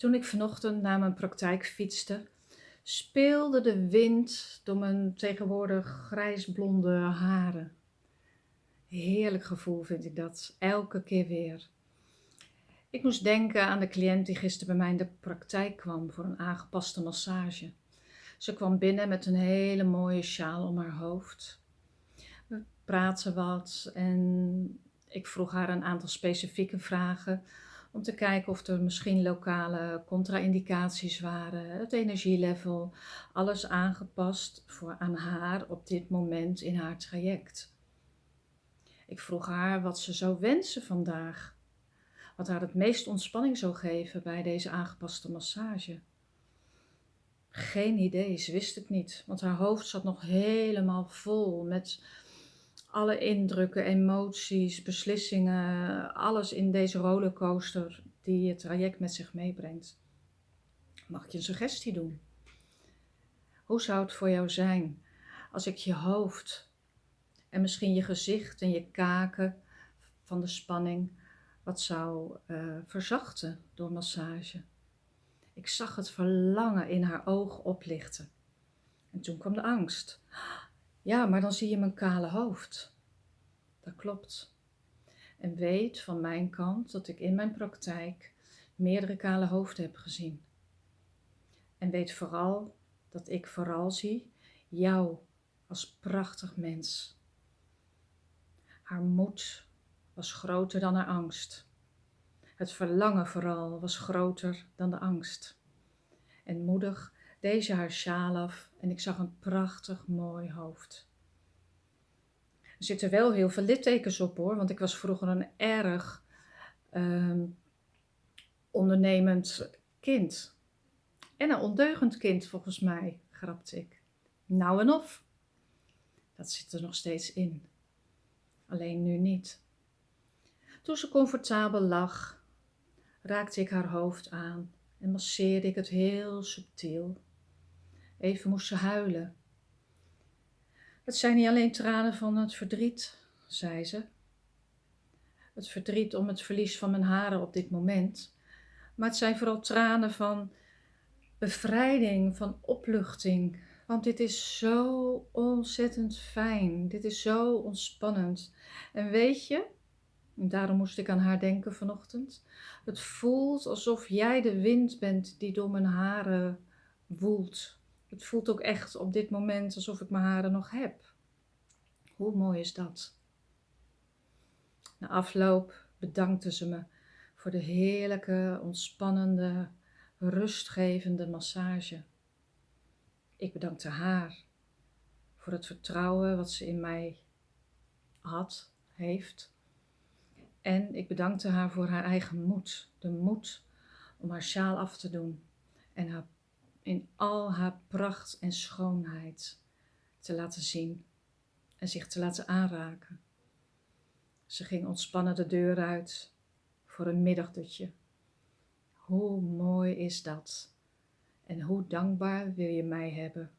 Toen ik vanochtend naar mijn praktijk fietste, speelde de wind door mijn tegenwoordig grijsblonde haren. Heerlijk gevoel vind ik dat, elke keer weer. Ik moest denken aan de cliënt die gisteren bij mij in de praktijk kwam voor een aangepaste massage. Ze kwam binnen met een hele mooie sjaal om haar hoofd. We praten wat en ik vroeg haar een aantal specifieke vragen om te kijken of er misschien lokale contra-indicaties waren, het energielevel, alles aangepast voor aan haar op dit moment in haar traject. Ik vroeg haar wat ze zou wensen vandaag, wat haar het meest ontspanning zou geven bij deze aangepaste massage. Geen idee, ze wist het niet, want haar hoofd zat nog helemaal vol met alle indrukken, emoties, beslissingen, alles in deze rollercoaster die het traject met zich meebrengt. Mag ik je een suggestie doen? Hoe zou het voor jou zijn als ik je hoofd en misschien je gezicht en je kaken van de spanning wat zou uh, verzachten door massage? Ik zag het verlangen in haar ogen oplichten. En toen kwam de angst. Ja, maar dan zie je mijn kale hoofd. Dat klopt. En weet van mijn kant dat ik in mijn praktijk meerdere kale hoofden heb gezien. En weet vooral dat ik vooral zie jou als prachtig mens. Haar moed was groter dan haar angst. Het verlangen vooral was groter dan de angst. En moedig deze haar sjaal af en ik zag een prachtig mooi hoofd. Er zitten wel heel veel littekens op hoor, want ik was vroeger een erg uh, ondernemend kind. En een ondeugend kind volgens mij, grapte ik. Nou en of. Dat zit er nog steeds in. Alleen nu niet. Toen ze comfortabel lag, raakte ik haar hoofd aan en masseerde ik het heel subtiel. Even moest ze huilen. Het zijn niet alleen tranen van het verdriet, zei ze. Het verdriet om het verlies van mijn haren op dit moment. Maar het zijn vooral tranen van bevrijding, van opluchting. Want dit is zo ontzettend fijn. Dit is zo ontspannend. En weet je, daarom moest ik aan haar denken vanochtend. Het voelt alsof jij de wind bent die door mijn haren woelt. Het voelt ook echt op dit moment alsof ik mijn haren nog heb. Hoe mooi is dat? Na afloop bedankte ze me voor de heerlijke, ontspannende, rustgevende massage. Ik bedankte haar voor het vertrouwen wat ze in mij had, heeft. En ik bedankte haar voor haar eigen moed, de moed om haar sjaal af te doen en haar in al haar pracht en schoonheid te laten zien en zich te laten aanraken. Ze ging ontspannen de deur uit voor een middagdutje. Hoe mooi is dat? En hoe dankbaar wil je mij hebben